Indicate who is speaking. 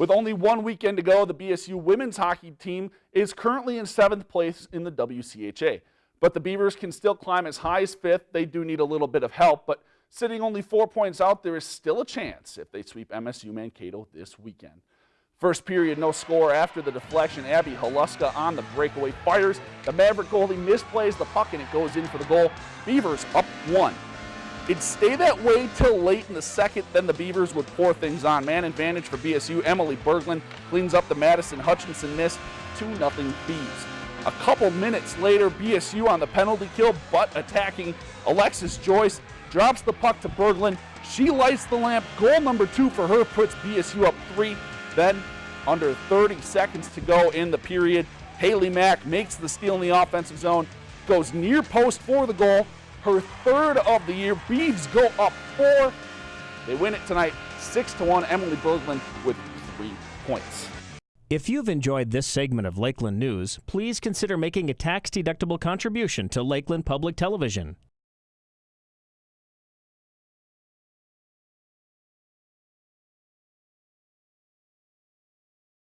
Speaker 1: With only one weekend to go, the BSU women's hockey team is currently in seventh place in the WCHA. But the Beavers can still climb as high as fifth. They do need a little bit of help, but sitting only four points out, there is still a chance if they sweep MSU Mankato this weekend. First period, no score after the deflection. Abby Haluska on the breakaway fires. The Maverick goalie misplays the puck and it goes in for the goal. Beavers up one. It'd stay that way till late in the second, then the Beavers would pour things on. Man advantage for BSU. Emily Berglund cleans up the Madison Hutchinson miss. 2-0 Beavs. A couple minutes later, BSU on the penalty kill, but attacking. Alexis Joyce drops the puck to Berglund. She lights the lamp. Goal number two for her puts BSU up three. Then, under 30 seconds to go in the period, Haley Mack makes the steal in the offensive zone, goes near post for the goal, her third of the year. Beavs go up four. They win it tonight, six to one. Emily Berglund with three points.
Speaker 2: If you've enjoyed this segment of Lakeland News, please consider making a tax-deductible contribution to Lakeland Public Television.